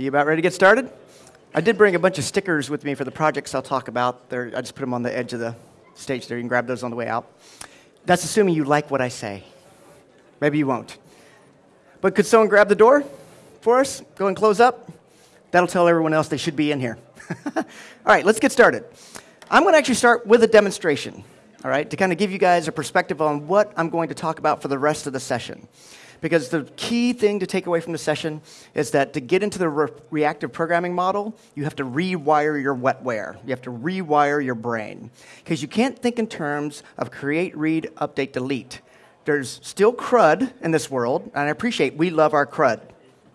You about ready to get started? I did bring a bunch of stickers with me for the projects I'll talk about. They're, I just put them on the edge of the stage there. You can grab those on the way out. That's assuming you like what I say. Maybe you won't. But could someone grab the door for us? Go and close up. That'll tell everyone else they should be in here. all right, let's get started. I'm going to actually start with a demonstration, all right, to kind of give you guys a perspective on what I'm going to talk about for the rest of the session. Because the key thing to take away from the session is that to get into the re- reactive programming model, you have to rewire your wetware. You have to rewire your brain. Because you can't think in terms of create, read, update, delete. There's still CRUD in this world, and I appreciate we love our CRUD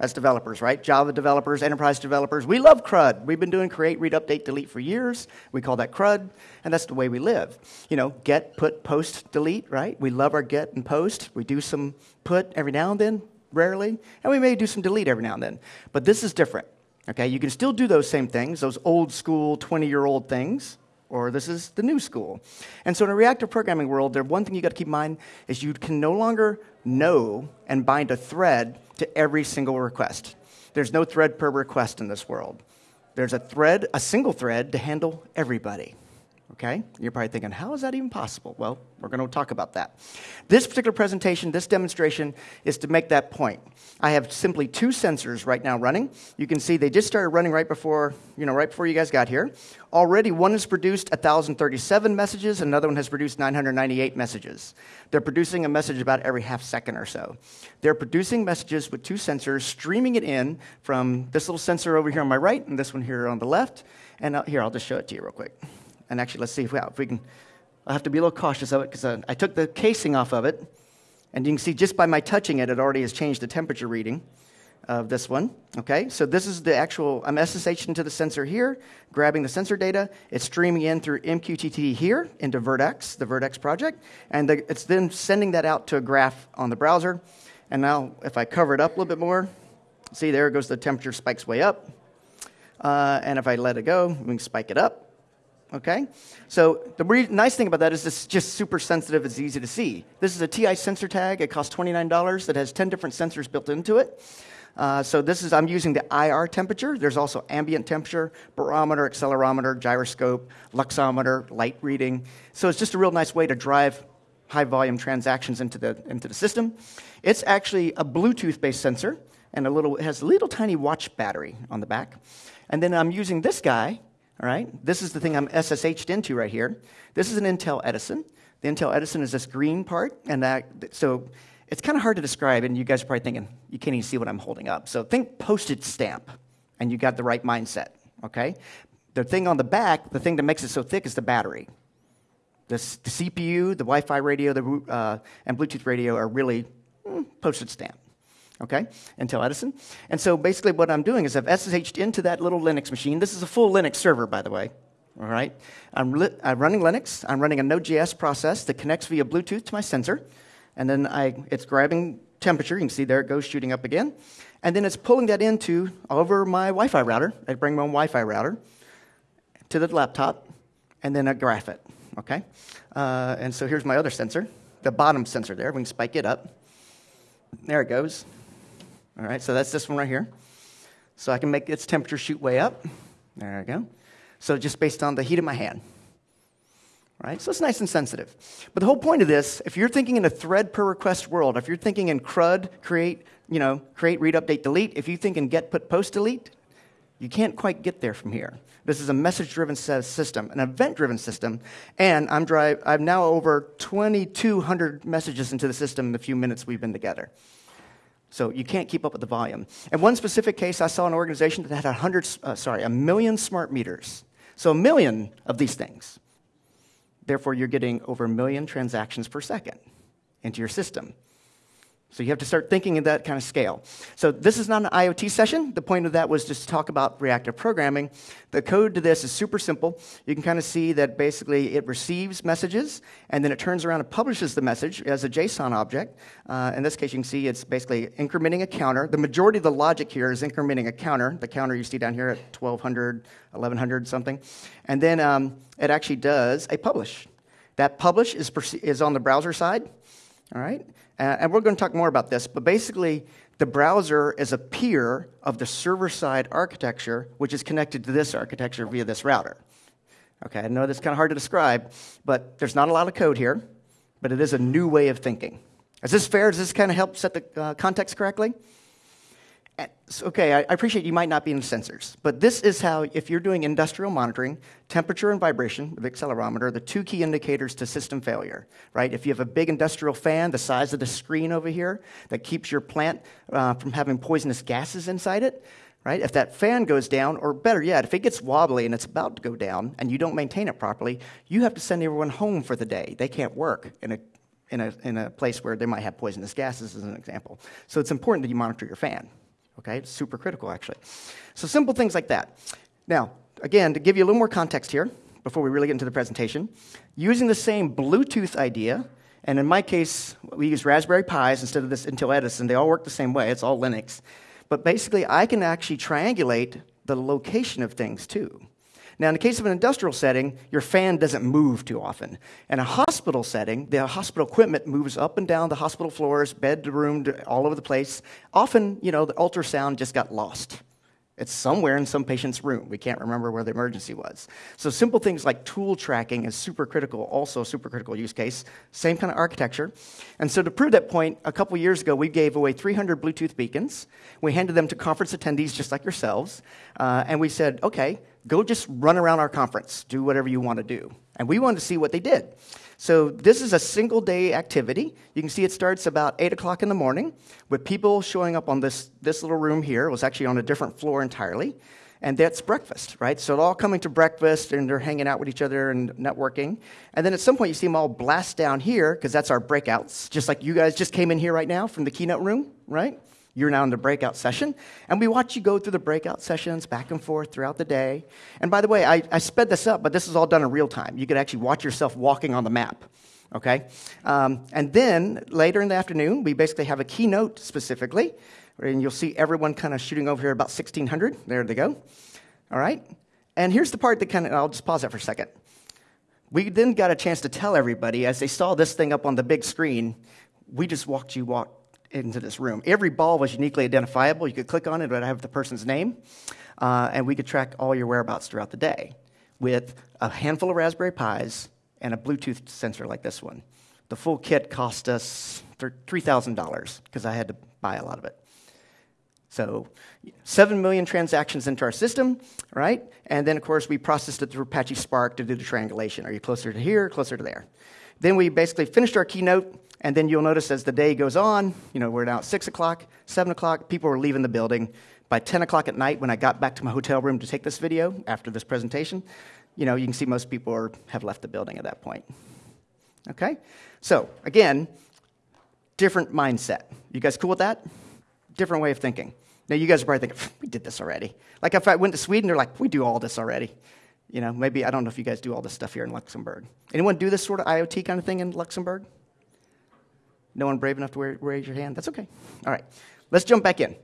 as developers, right? Java developers, enterprise developers. We love CRUD. We've been doing create, read, update, delete for years. We call that CRUD, and that's the way we live. You know, get, put, post, delete, right? We love our get and post. We do some put every now and then, rarely, and we may do some delete every now and then. But this is different. Okay, you can still do those same things, those old school 20 year old things, or this is the new school. And so in a reactive programming world, there one thing you got to keep in mind is you can no longer know and bind a thread to every single request. There's no thread per request in this world. There's a thread, a single thread to handle everybody. Okay? You're probably thinking, how is that even possible? Well, we're going to talk about that. This particular presentation, this demonstration, is to make that point. I have simply two sensors right now running. You can see they just started running right before, you know, right before you guys got here. Already, one has produced 1,037 messages, another one has produced 998 messages. They're producing a message about every half second or so. They're producing messages with two sensors, streaming it in from this little sensor over here on my right and this one here on the left. And uh, here, I'll just show it to you real quick. And actually, let's see if we, if we can. I have to be a little cautious of it because uh, I took the casing off of it. And you can see just by my touching it, it already has changed the temperature reading of this one. Okay, so this is the actual, I'm SSH into the sensor here, grabbing the sensor data. It's streaming in through MQTT here into Vert.x, the Vert.x project. And the, it's then sending that out to a graph on the browser. And now, if I cover it up a little bit more, see there goes the temperature spikes way up. Uh, and if I let it go, we can spike it up. Okay? So the re- nice thing about that is it's just super sensitive, it's easy to see. This is a TI sensor tag. It costs $29. It has 10 different sensors built into it. Uh, so this is, I'm using the IR temperature. There's also ambient temperature, barometer, accelerometer, gyroscope, luxometer, light reading. So it's just a real nice way to drive high volume transactions into the, into the system. It's actually a Bluetooth based sensor and a little, it has a little tiny watch battery on the back. And then I'm using this guy all right? This is the thing I'm SSH'd into right here. This is an Intel Edison. The Intel Edison is this green part, and that, so it's kind of hard to describe, and you guys are probably thinking, you can't even see what I'm holding up. So think postage stamp, and you got the right mindset, okay? The thing on the back, the thing that makes it so thick is the battery. The, the CPU, the Wi Fi radio, the, uh, and Bluetooth radio are really mm, postage stamp okay, Intel Edison. And so basically what I'm doing is I've SSH'd into that little Linux machine. This is a full Linux server, by the way. All right, I'm, I'm running Linux. I'm running a Node.js process that connects via Bluetooth to my sensor, and then I, it's grabbing temperature. You can see there it goes shooting up again, and then it's pulling that into over my Wi-Fi router. I bring my own Wi-Fi router to the laptop, and then I graph it. Okay, uh, and so here's my other sensor, the bottom sensor there. We can spike it up. There it goes. All right, so that's this one right here. So I can make its temperature shoot way up. There I go. So just based on the heat of my hand. Right? So it's nice and sensitive. But the whole point of this, if you're thinking in a thread per request world, if you're thinking in CRUD, create, you know, create, read, update, delete, if you think in get, put, post, delete, you can't quite get there from here. This is a message-driven system, an event-driven system, and I'm drive, I've now over 2,200 messages into the system in the few minutes we've been together. So you can't keep up with the volume. In one specific case, I saw an organization that had 100, uh, sorry, a million smart meters. So a million of these things. Therefore, you're getting over a million transactions per second into your system. So you have to start thinking in that kind of scale. So this is not an IoT session. The point of that was just to talk about reactive programming. The code to this is super simple. You can kind of see that basically it receives messages, and then it turns around and publishes the message as a JSON object. Uh, in this case, you can see it's basically incrementing a counter. The majority of the logic here is incrementing a counter. The counter you see down here at 1200, 1100 something. And then um, it actually does a publish. That publish is, is on the browser side. All right? Uh, and we're going to talk more about this, but basically, The browser is a peer of the server side architecture, which is connected to this architecture via this router. Okay, I know that's kind of hard to describe, but there's not a lot of code here, but it is a new way of thinking. Is this fair? Does this kind of help set the uh, context correctly? Okay, I, appreciate you might not be in sensors, but this is how, if you're doing industrial monitoring, temperature and vibration with accelerometer, the two key indicators to system failure, right? If you have a big industrial fan, the size of the screen over here, that keeps your plant uh, from having poisonous gases inside it, right? If that fan goes down, or better yet, if it gets wobbly and it's about to go down and you don't maintain it properly, you have to send everyone home for the day. They can't work in a in a, in a place where they might have poisonous gases, as an example. So it's important that you monitor your fan. Okay, it's super critical actually. So simple things like that. Now, again, to give you a little more context here before we really get into the presentation, using the same Bluetooth idea, and in my case, we use Raspberry Pis instead of this Intel Edison. They all work the same way. It's all Linux. But basically, I can actually triangulate the location of things too. Now, in the case of an industrial setting, your fan doesn't move too often. In a hospital setting, the hospital equipment moves up and down the hospital floors, bed to room, all over the place. Often, you know, the ultrasound just got lost. It's somewhere in some patient's room. We can't remember where the emergency was. So simple things like tool tracking is super critical, also a super critical use case. Same kind of architecture. And so to prove that point, a couple years ago, we gave away 300 Bluetooth beacons. We handed them to conference attendees just like yourselves. Uh, and we said, okay, go just run around our conference, do whatever you want to do. And we wanted to see what they did. So this is a single day activity. You can see it starts about 8 o'clock in the morning with people showing up on this, this little room here. It was actually on a different floor entirely. And that's breakfast, right? So they're all coming to breakfast and they're hanging out with each other and networking. And then at some point you see them all blast down here because that's our breakouts, just like you guys just came in here right now from the keynote room, right? You're now in the breakout session. And we watch you go through the breakout sessions back and forth throughout the day. And by the way, I, I sped this up, but this is all done in real time. You could actually watch yourself walking on the map. Okay? Um, and then later in the afternoon, we basically have a keynote specifically. And you'll see everyone kind of shooting over here about 1600. There they go. All right? And here's the part that kind of, I'll just pause that for a second. We then got a chance to tell everybody as they saw this thing up on the big screen, we just walked you walk, into this room. Every ball was uniquely identifiable. You could click on it, it would have the person's name, uh, and we could track all your whereabouts throughout the day with a handful of Raspberry Pis and a Bluetooth sensor like this one. The full kit cost us $3,000 because I had to buy a lot of it. So, 7 million transactions into our system, right? And then, of course, we processed it through Apache Spark to do the triangulation. Are you closer to here, closer to there? Then we basically finished our keynote, and then you'll notice as the day goes on, you know, we're now at 6 o'clock, 7 o'clock, people were leaving the building. By 10 o'clock at night, when I got back to my hotel room to take this video after this presentation, you know, you can see most people are, have left the building at that point. Okay? So, again, different mindset. You guys cool with that? Different way of thinking. Now, you guys are probably thinking, we did this already. Like, if I went to Sweden, they're like, we do all this already. You know, maybe, I don't know if you guys do all this stuff here in Luxembourg. Anyone do this sort of IoT kind of thing in Luxembourg? No one brave enough to raise your hand? That's okay. All right, let's jump back in.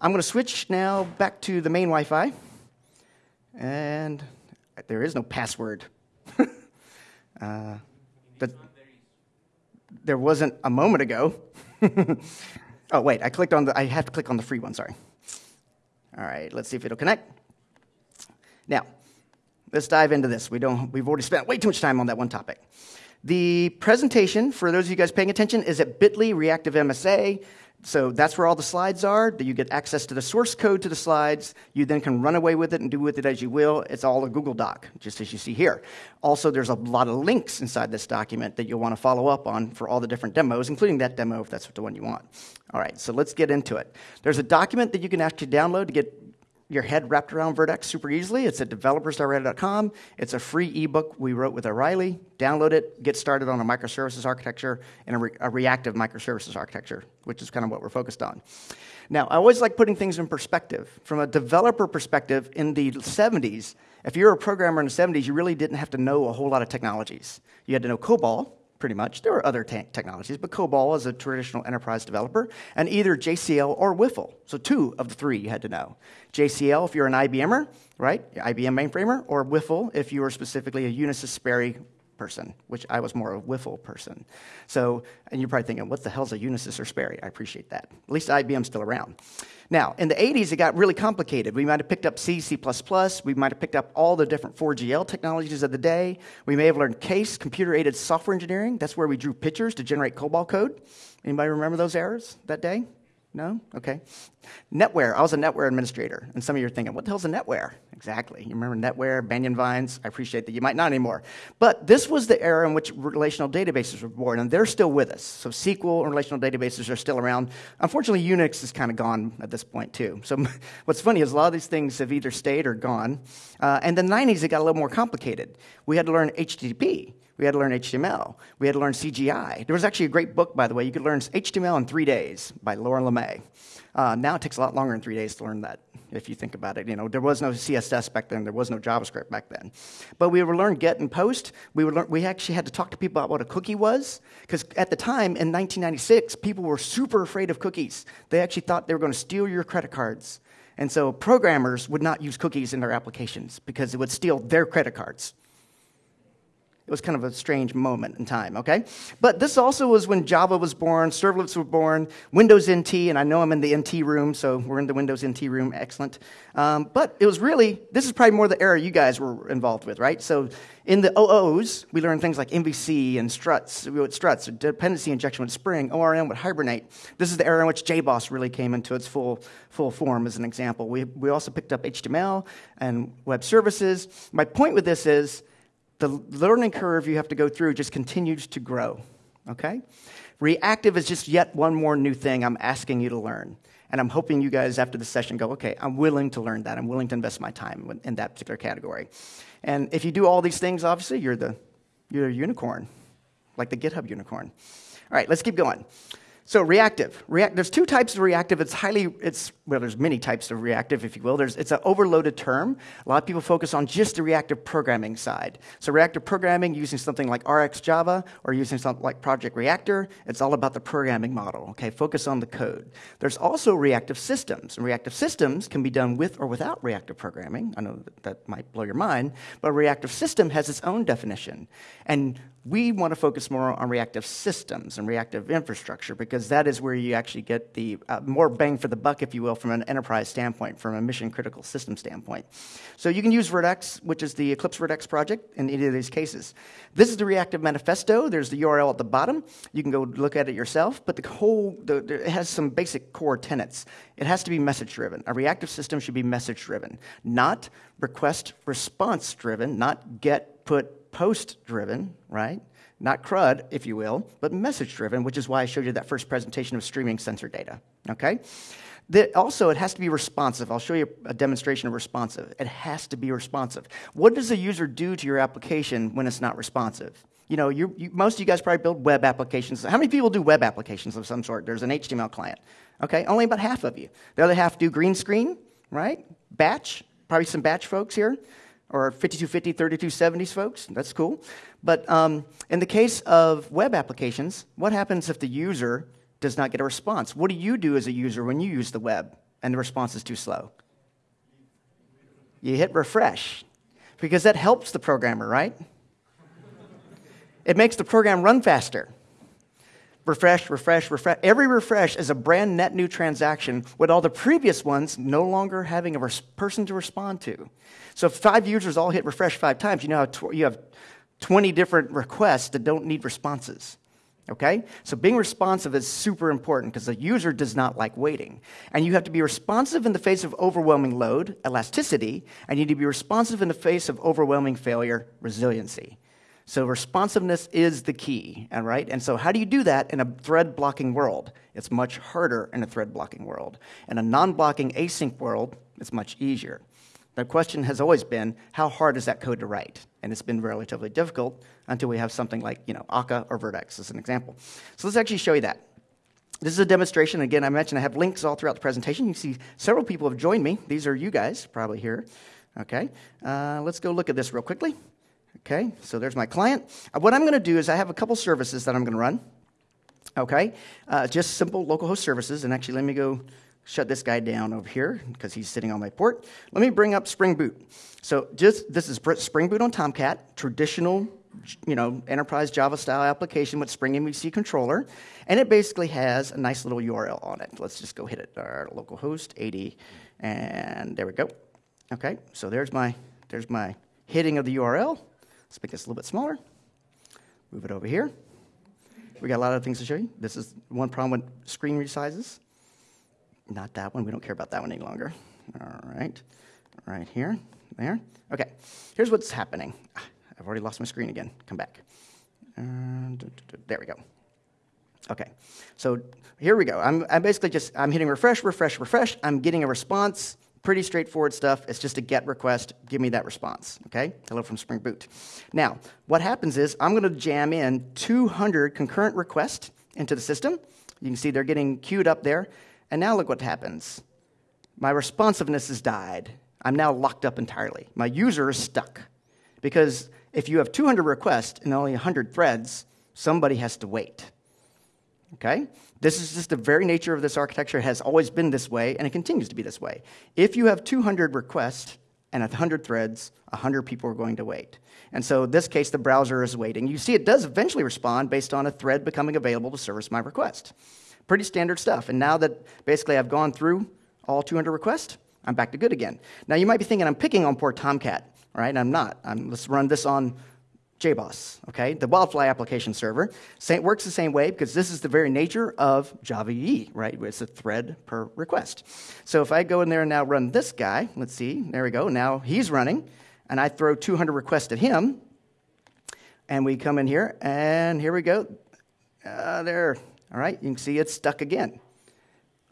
I'm going to switch now back to the main Wi Fi. And there is no password. uh, there wasn't a moment ago. oh, wait, I clicked on the, I have to click on the free one, sorry. All right, let's see if it'll connect. Now, let's dive into this. We don't, we've already spent way too much time on that one topic. The presentation, for those of you guys paying attention, is at bit.ly reactive MSA. So that's where all the slides are. You get access to the source code to the slides. You then can run away with it and do with it as you will. It's all a Google Doc, just as you see here. Also, there's a lot of links inside this document that you'll want to follow up on for all the different demos, including that demo if that's the one you want. All right, so let's get into it. There's a document that you can actually download to get your head wrapped around Vert.x super easily. It's at developers.redhat.com. It's a free ebook we wrote with O'Reilly. Download it, get started on a microservices architecture and a, re- a, reactive microservices architecture, which is kind of what we're focused on. Now, I always like putting things in perspective. From a developer perspective, in the 70s, if you're a programmer in the 70s, you really didn't have to know a whole lot of technologies. You had to know COBOL, pretty much. There were other technologies, but COBOL is a traditional enterprise developer, and either JCL or WFL. So two of the three you had to know. JCL if you're an IBMer, right? IBM mainframer, or WFL if you were specifically a Unisys Sperry person, which I was more of a wiffle person. So, and you're probably thinking, what the hell's a Unisys or Sperry? I appreciate that. At least IBM's still around. Now, in the 80s, it got really complicated. We might have picked up C, C++, we might have picked up all the different 4GL technologies of the day. We may have learned CASE, computer-aided software engineering. That's where we drew pictures to generate COBOL code. Anybody remember those errors that day? No? Okay. NetWare. I was a NetWare administrator. And some of you are thinking, what the hell's a NetWare? Exactly. You remember NetWare, Banyan Vines? I appreciate that. You might not anymore. But this was the era in which relational databases were born, and they're still with us. So SQL and relational databases are still around. Unfortunately, Unix is kind of gone at this point, too. So what's funny is a lot of these things have either stayed or gone. Uh, and the 90s, it got a little more complicated. We had to learn HTTP. We had to learn HTML. We had to learn CGI. There was actually a great book, by the way. You could learn HTML in three days by Laura LeMay. Uh, now it takes a lot longer than three days to learn that, if you think about it. You know, there was no CSS back then. There was no JavaScript back then. But we would learn get and post. We, would learn, we actually had to talk to people about what a cookie was. Because at the time, in 1996, people were super afraid of cookies. They actually thought they were going to steal your credit cards. And so programmers would not use cookies in their applications because it would steal their credit cards. It was kind of a strange moment in time, okay? But this also was when Java was born, servlets were born, Windows NT, and I know I'm in the NT room, so we're in the Windows NT room, excellent. Um, but it was really, this is probably more the era you guys were involved with, right? So in the OOs, we learned things like MVC and struts, with struts, dependency injection with Spring, ORM with Hibernate. This is the era in which JBoss really came into its full, full form, as an example. We, we also picked up HTML and web services. My point with this is, the learning curve you have to go through just continues to grow. Okay? Reactive is just yet one more new thing I'm asking you to learn. And I'm hoping you guys, after the session, go, okay, I'm willing to learn that. I'm willing to invest my time in that particular category. And if you do all these things, obviously, you're, the, you're a unicorn, like the GitHub unicorn. All right, let's keep going. So reactive. React, there's two types of reactive. It's highly, it's, well, there's many types of reactive, if you will. There's, it's an overloaded term. A lot of people focus on just the reactive programming side. So reactive programming using something like RxJava or using something like Project Reactor, it's all about the programming model, okay? Focus on the code. There's also reactive systems. And reactive systems can be done with or without reactive programming. I know that, that might blow your mind, but a reactive system has its own definition. And we want to focus more on reactive systems and reactive infrastructure because that is where you actually get the uh, more bang for the buck, if you will, from an enterprise standpoint, from a mission critical system standpoint. So you can use Vert.x, which is the Eclipse Vert.x project, in any of these cases. This is the reactive manifesto. There's the URL at the bottom. You can go look at it yourself, but the whole, the, the, it has some basic core tenets. It has to be message driven. A reactive system should be message driven, not request response driven, not get, put, post driven, right? Not CRUD, if you will, but message driven, which is why I showed you that first presentation of streaming sensor data, okay? Also, it has to be responsive. I'll show you a demonstration of responsive. It has to be responsive. What does a user do to your application when it's not responsive? You know, you, most of you guys probably build web applications. How many people do web applications of some sort? There's an HTML client. Okay, only about half of you. The other half do green screen, right? Batch, probably some batch folks here or 5250, 3270s folks. That's cool. But um, in the case of web applications, what happens if the user does not get a response? What do you do as a user when you use the web and the response is too slow? You hit refresh because that helps the programmer, right? It makes the program run faster refresh, refresh, refresh. Every refresh is a brand net new transaction with all the previous ones no longer having a person to respond to. So if five users all hit refresh five times, you know tw- you have 20 different requests that don't need responses. Okay? So being responsive is super important because the user does not like waiting. And you have to be responsive in the face of overwhelming load, elasticity, and you need to be responsive in the face of overwhelming failure, resiliency. So responsiveness is the key, all right? And so how do you do that in a thread blocking world? It's much harder in a thread blocking world. In a non-blocking async world, it's much easier. The question has always been, how hard is that code to write? And it's been relatively difficult until we have something like, you know, Akka or Vert.x as an example. So let's actually show you that. This is a demonstration. Again, I mentioned I have links all throughout the presentation. You see several people have joined me. These are you guys probably here. Okay, uh, let's go look at this real quickly. Okay, so there's my client. Uh, what I'm going to do is I have a couple services that I'm going to run. Okay, uh, just simple localhost services. And actually, let me go shut this guy down over here because he's sitting on my port. Let me bring up Spring Boot. So just this is Spring Boot on Tomcat, traditional you know, enterprise Java style application with Spring MVC controller, and it basically has a nice little URL on it. Let's just go hit it, our localhost 80, and there we go. Okay, so there's my, there's my hitting of the URL. Let's make this a little bit smaller. Move it over here. We got a lot of things to show you. This is one problem with screen resizes. Not that one. We don't care about that one any longer. All right. Right here. There. Okay. Here's what's happening. I've already lost my screen again. Come back. And there we go. Okay. So here we go. I'm, I'm basically just I'm hitting refresh, refresh, refresh. I'm getting a response. Pretty straightforward stuff. It's just a GET request. Give me that response. Okay? Hello from Spring Boot. Now, what happens is I'm going to jam in 200 concurrent requests into the system. You can see they're getting queued up there. And now look what happens. My responsiveness has died. I'm now locked up entirely. My user is stuck. Because if you have 200 requests and only 100 threads, somebody has to wait. Okay? This is just the very nature of this architecture. It has always been this way, and it continues to be this way. If you have 200 requests and 100 threads, 100 people are going to wait. And so in this case, the browser is waiting. You see it does eventually respond based on a thread becoming available to service my request. Pretty standard stuff. And now that basically I've gone through all 200 requests, I'm back to good again. Now you might be thinking I'm picking on poor Tomcat, right? I'm not. I'm, let's run this on JBoss, okay? The Wildfly application server works the same way because this is the very nature of Java EE, right? It's a thread per request. So if I go in there and now run this guy, let's see, there we go. Now he's running, and I throw 200 requests at him, and we come in here, and here we go. Uh, there, all right, you can see it's stuck again.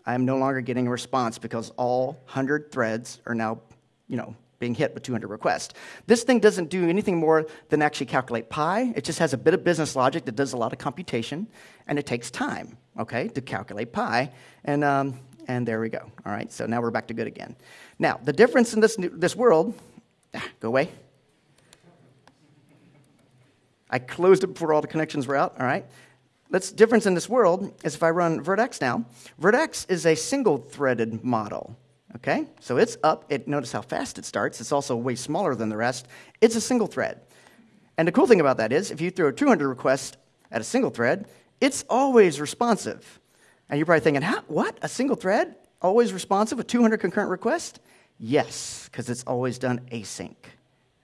I am no longer getting a response because all 100 threads are now, you know, being hit with 200 requests. This thing doesn't do anything more than actually calculate pi. It just has a bit of business logic that does a lot of computation, and it takes time, okay, to calculate pi. And, um, and there we go. All right, so now we're back to good again. Now, the difference in this, this world, ah, go away. I closed it before all the connections were out, all right? The difference in this world is if I run Vert.x now, Vert.x is a single threaded model. Okay? So it's up. It, notice how fast it starts. It's also way smaller than the rest. It's a single thread. And the cool thing about that is if you throw 200 requests at a single thread, it's always responsive. And you're probably thinking, what? A single thread? Always responsive with 200 concurrent requests? Yes, because it's always done async.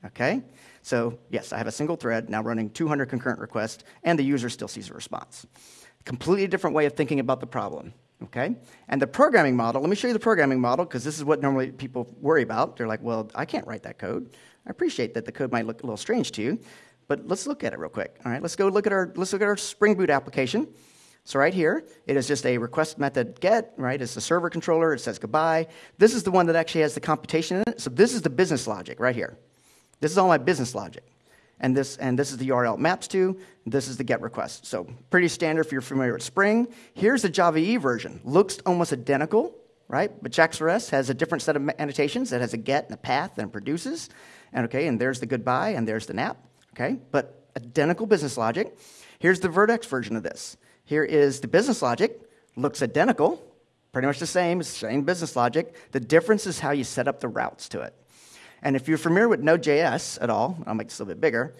Okay? So, yes, I have a single thread now running 200 concurrent requests, and the user still sees a response. Completely different way of thinking about the problem. Okay? And the programming model, let me show you the programming model because this is what normally people worry about. They're like, well, I can't write that code. I appreciate that the code might look a little strange to you, but let's look at it real quick. All right, let's go look at our let's look at our Spring Boot application. So right here, it is just a request method get, right? It's the server controller, it says goodbye. This is the one that actually has the computation in it. So this is the business logic right here. This is all my business logic. And this, and this is the URL it maps to. This is the GET request. So pretty standard if you're familiar with Spring. Here's the Java E version. Looks almost identical, right? But JAX-RS has a different set of annotations. It has a GET and a path and produces. And okay, and there's the goodbye and there's the nap. Okay, but identical business logic. Here's the Vert.x version of this. Here is the business logic. Looks identical, pretty much the same, same business logic. The difference is how you set up the routes to it. And if you're familiar with Node.js at all, I'll make this a little bit bigger,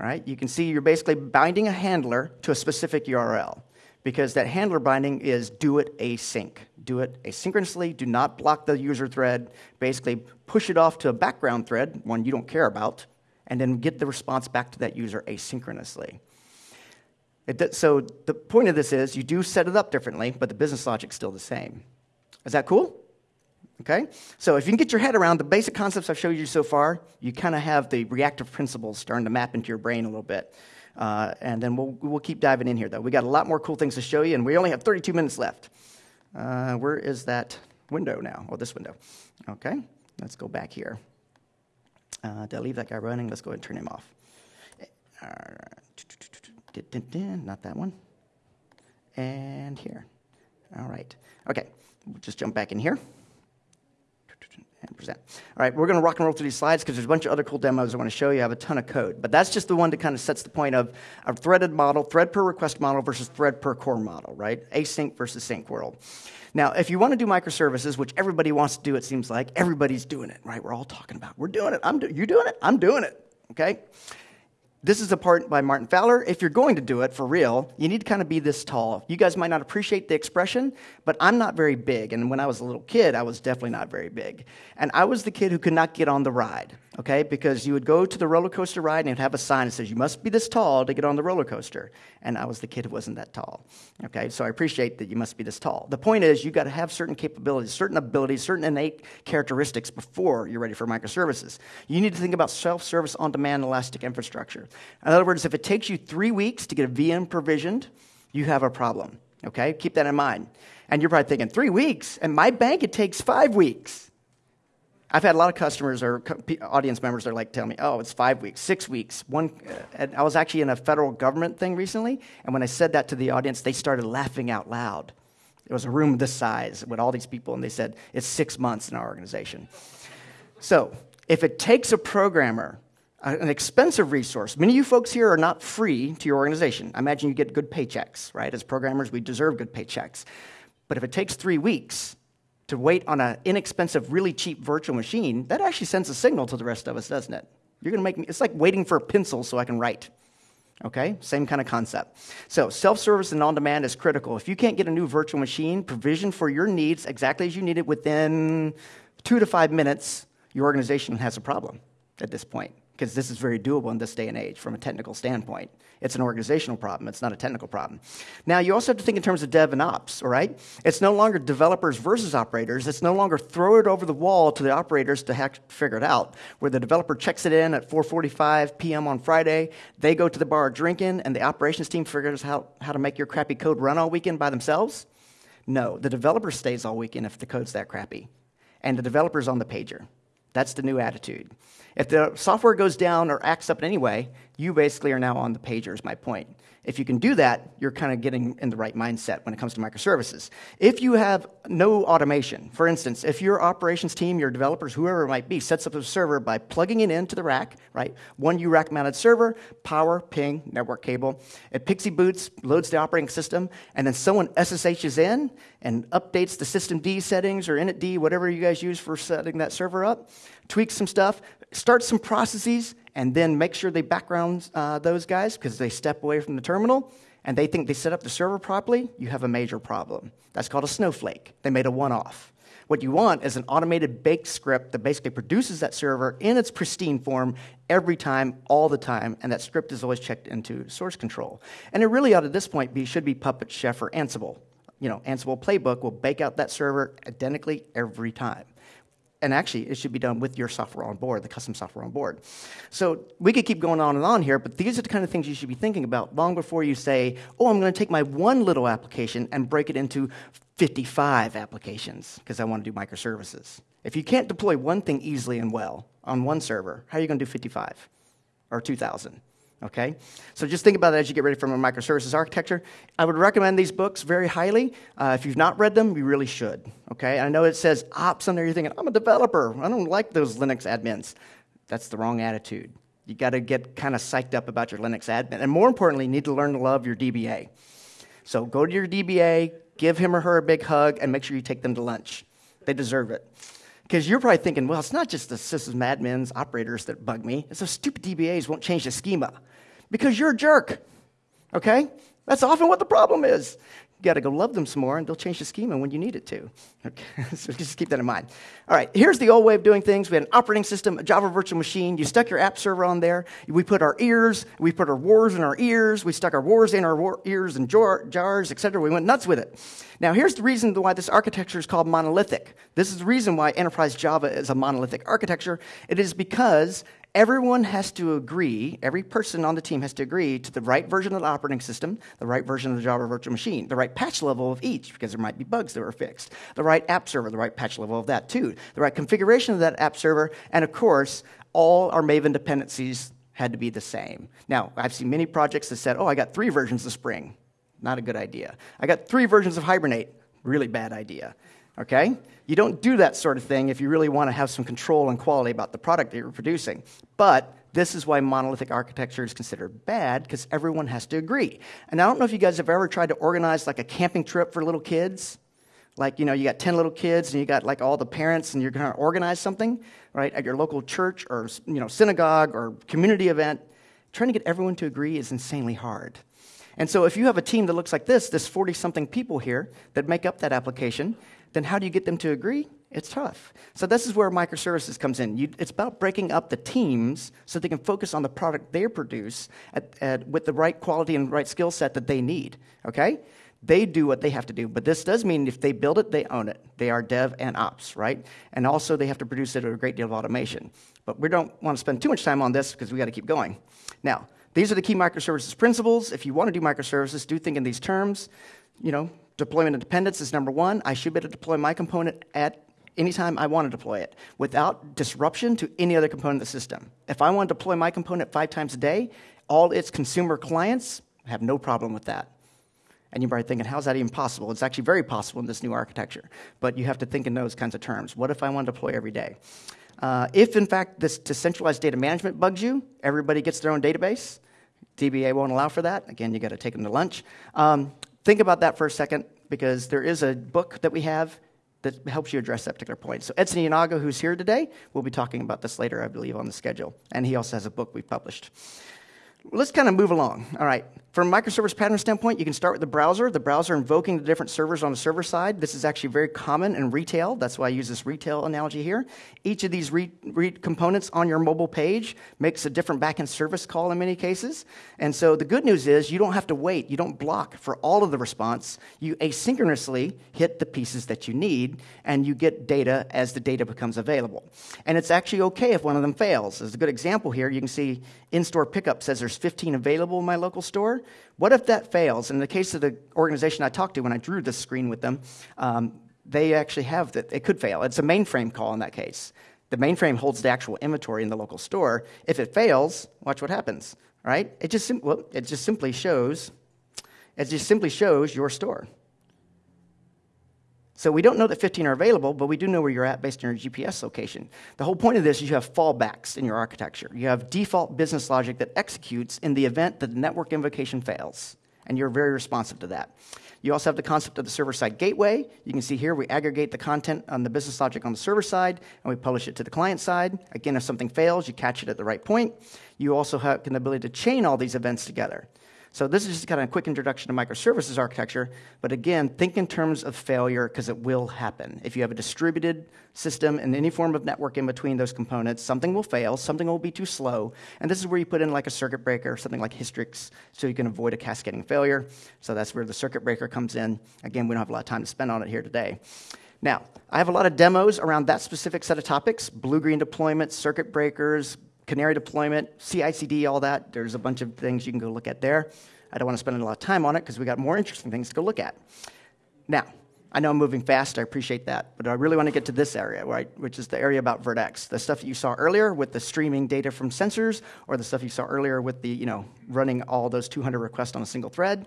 all right, you can see you're basically binding a handler to a specific URL because that handler binding is do it async. Do it asynchronously, do not block the user thread, basically push it off to a background thread, one you don't care about, and then get the response back to that user asynchronously. It, so the point of this is you do set it up differently, but the business logic's still the same. Is that cool? Okay? So if you can get your head around the basic concepts I've showed you so far, you kind of have the reactive principles starting to map into your brain a little bit. Uh, and then we'll, we'll keep diving in here, though. We got a lot more cool things to show you, and we only have 32 minutes left. Uh, where is that window now? Oh, this window. Okay, let's go back here. Uh, did I leave that guy running? Let's go ahead and turn him off. Not that one. And here. All right. Okay, we'll just jump back in here. All right, we're going to rock and roll through these slides because there's a bunch of other cool demos I want to show you. I have a ton of code, but that's just the one that kind of sets the point of a threaded model, thread per request model versus thread per core model, right? Async versus sync world. Now, if you want to do microservices, which everybody wants to do, it seems like everybody's doing it, right? We're all talking about, we're doing it. I'm do- you doing it? I'm doing it. Okay. This is a part by Martin Fowler. If you're going to do it for real, you need to kind of be this tall. You guys might not appreciate the expression, but I'm not very big. And when I was a little kid, I was definitely not very big. And I was the kid who could not get on the ride, okay? Because you would go to the roller coaster ride and it'd have a sign that says, you must be this tall to get on the roller coaster. And I was the kid who wasn't that tall, okay? So I appreciate that you must be this tall. The point is, you got to have certain capabilities, certain abilities, certain innate characteristics before you're ready for microservices. You need to think about self service on demand elastic infrastructure. In other words, if it takes you three weeks to get a VM provisioned, you have a problem. Okay? Keep that in mind. And you're probably thinking, three weeks? And my bank, it takes five weeks. I've had a lot of customers or audience members that are like, tell me, oh, it's five weeks, six weeks. One, uh, I was actually in a federal government thing recently, and when I said that to the audience, they started laughing out loud. It was a room this size with all these people, and they said, it's six months in our organization. So, if it takes a programmer an expensive resource. Many of you folks here are not free to your organization. I imagine you get good paychecks, right? As programmers, we deserve good paychecks. But if it takes three weeks to wait on an inexpensive, really cheap virtual machine, that actually sends a signal to the rest of us, doesn't it? You're going to make me, it's like waiting for a pencil so I can write. Okay? Same kind of concept. So, self service and on demand is critical. If you can't get a new virtual machine provisioned for your needs exactly as you need it within two to five minutes, your organization has a problem at this point because this is very doable in this day and age from a technical standpoint. It's an organizational problem, it's not a technical problem. Now, you also have to think in terms of dev and ops, all right? It's no longer developers versus operators. It's no longer throw it over the wall to the operators to figure it out, where the developer checks it in at 4.45 p.m. on Friday, they go to the bar drinking, and the operations team figures out how to make your crappy code run all weekend by themselves? No, the developer stays all weekend if the code's that crappy. And the developer's on the pager. That's the new attitude. If the software goes down or acts up in any way, you basically are now on the pager, is my point. If you can do that, you're kind of getting in the right mindset when it comes to microservices. If you have no automation, for instance, if your operations team, your developers, whoever it might be, sets up a server by plugging it into the rack, right? One rack-mounted server, power, ping, network cable. It PXE boots, loads the operating system, and then someone SSHs in and updates the system D settings or init D, whatever you guys use for setting that server up, tweaks some stuff, starts some processes, and then make sure they background uh, those guys because they step away from the terminal and they think they set up the server properly, you have a major problem. That's called a snowflake. They made a one off. What you want is an automated baked script that basically produces that server in its pristine form every time, all the time, and that script is always checked into source control. And it really ought at this point be should be Puppet, Chef, or Ansible. You know, Ansible playbook will bake out that server identically every time and actually it should be done with your software on board, the custom software on board. So we could keep going on and on here, but these are the kind of things you should be thinking about long before you say, oh, I'm going to take my one little application and break it into 55 applications because I want to do microservices. If you can't deploy one thing easily and well on one server, how are you going to do 55 or 2,000? Okay? So just think about that as you get ready for a microservices architecture. I would recommend these books very highly. Uh, if you've not read them, you really should. Okay? I know it says ops on there. You're thinking, I'm a developer. I don't like those Linux admins. That's the wrong attitude. You got to get kind of psyched up about your Linux admin. And more importantly, you need to learn to love your DBA. So go to your DBA, give him or her a big hug, and make sure you take them to lunch. They deserve it. Because you're probably thinking, well, it's not just the systems admins, operators that bug me. It's those stupid DBAs won't change the schema because you're a jerk. Okay? That's often what the problem is. You got to go love them some more, and they'll change the schema when you need it to. Okay? so just keep that in mind. All right, here's the old way of doing things. We had an operating system, a Java virtual machine. You stuck your app server on there. We put our ears, we put our wars in our ears. We stuck our wars in our war- ears and jar- jars, etc. We went nuts with it. Now, here's the reason why this architecture is called monolithic. This is the reason why enterprise Java is a monolithic architecture. It is because everyone has to agree, every person on the team has to agree to the right version of the operating system, the right version of the Java virtual machine, the right patch level of each, because there might be bugs that were fixed, the right app server, the right patch level of that too, the right configuration of that app server, and of course, all our Maven dependencies had to be the same. Now, I've seen many projects that said, oh, I got three versions of Spring. Not a good idea. I got three versions of Hibernate. Really bad idea. Okay? You don't do that sort of thing if you really want to have some control and quality about the product that you're producing. But this is why monolithic architecture is considered bad because everyone has to agree. And I don't know if you guys have ever tried to organize like a camping trip for little kids. Like, you know, you got 10 little kids and you got like all the parents and you're going to organize something, right, at your local church or, you know, synagogue or community event. trying to get everyone to agree is insanely hard. And so if you have a team that looks like this, this 40 something people here that make up that application, then how do you get them to agree? It's tough. So this is where microservices comes in. You, it's about breaking up the teams so they can focus on the product they produce at, at, with the right quality and right skill set that they need. Okay? They do what they have to do, but this does mean if they build it, they own it. They are dev and ops, right? And also they have to produce it with a great deal of automation. But we don't want to spend too much time on this because we got to keep going. Now, these are the key microservices principles. If you want to do microservices, do think in these terms. You know, deployment independence is number one. I should be able to deploy my component at anytime I want to deploy it without disruption to any other component of the system. If I want to deploy my component five times a day, all its consumer clients have no problem with that. And you're probably thinking, how is that even possible? It's actually very possible in this new architecture. But you have to think in those kinds of terms. What if I want to deploy every day? Uh, if, in fact, this decentralized data management bugs you, everybody gets their own database. DBA won't allow for that. Again, you got to take them to lunch. Um, think about that for a second because there is a book that we have that helps you address that particular point. So Edson Yanaga, who's here today, will be talking about this later, I believe, on the schedule. And he also has a book we've published. Let's kind of move along. All right. From a microservice pattern standpoint, you can start with the browser. The browser invoking the different servers on the server side. This is actually very common in retail. That's why I use this retail analogy here. Each of these components on your mobile page makes a different backend service call in many cases. And so the good news is you don't have to wait. You don't block for all of the response. You asynchronously hit the pieces that you need, and you get data as the data becomes available. And it's actually okay if one of them fails. As a good example here, you can see in-store pickup says there's 15 available in my local store. What if that fails? In the case of the organization I talked to when I drew this screen with them, um, they actually have that it could fail. It's a mainframe call in that case. The mainframe holds the actual inventory in the local store. If it fails, watch what happens. Right? It just well, it just simply shows it just simply shows your store. So we don't know that 15 are available, but we do know where you're at based on your GPS location. The whole point of this is you have fallbacks in your architecture. You have default business logic that executes in the event that the network invocation fails, and you're very responsive to that. You also have the concept of the server side gateway. You can see here we aggregate the content on the business logic on the server side and we publish it to the client side. Again, if something fails, you catch it at the right point. You also have the ability to chain all these events together. So this is just kind of a quick introduction to microservices architecture. But again, think in terms of failure because it will happen. If you have a distributed system and any form of network in between those components, something will fail, something will be too slow. And this is where you put in like a circuit breaker, something like Hystrix, so you can avoid a cascading failure. So that's where the circuit breaker comes in. Again, we don't have a lot of time to spend on it here today. Now, I have a lot of demos around that specific set of topics blue green deployment, circuit breakers, Canary deployment, CI/CD, all that. There's a bunch of things you can go look at there. I don't want to spend a lot of time on it because we got more interesting things to go look at. Now, I know I'm moving fast. I appreciate that, but I really want to get to this area, right, which is the area about Vert.x, the stuff that you saw earlier with the streaming data from sensors, or the stuff you saw earlier with the, you know, running all those 200 requests on a single thread.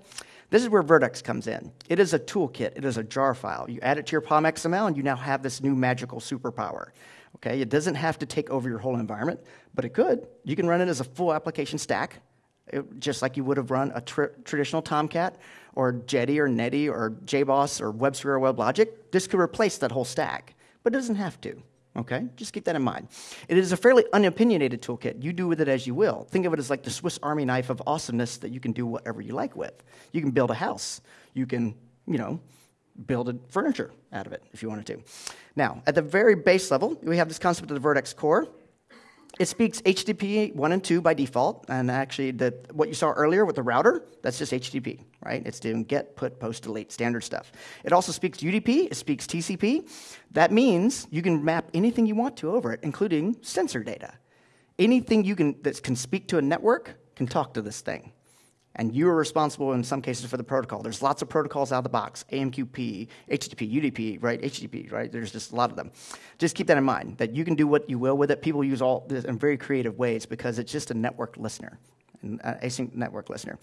This is where Vert.x comes in. It is a toolkit. It is a jar file. You add it to your POM XML, and you now have this new magical superpower. Okay, it doesn't have to take over your whole environment, but it could. You can run it as a full application stack, it, just like you would have run a tr- traditional Tomcat or Jetty or Netty or JBoss or WebSphere or WebLogic. This could replace that whole stack, but it doesn't have to. Okay, just keep that in mind. It is a fairly unopinionated toolkit. You do with it as you will. Think of it as like the Swiss Army knife of awesomeness that you can do whatever you like with. You can build a house. You can, you know, build a furniture out of it if you wanted to. Now, at the very base level, we have this concept of the Vert.x core. It speaks HTTP 1 and 2 by default, and actually, the, what you saw earlier with the router, that's just HTTP, right? It's doing get, put, post, delete, standard stuff. It also speaks UDP, it speaks TCP. That means you can map anything you want to over it, including sensor data. Anything you can, that can speak to a network can talk to this thing and you are responsible in some cases for the protocol. There's lots of protocols out of the box AMQP, HTTP, UDP, right? HTTP, right? There's just a lot of them. Just keep that in mind that you can do what you will with it. People use all this in very creative ways because it's just a network listener Uh, async network listener.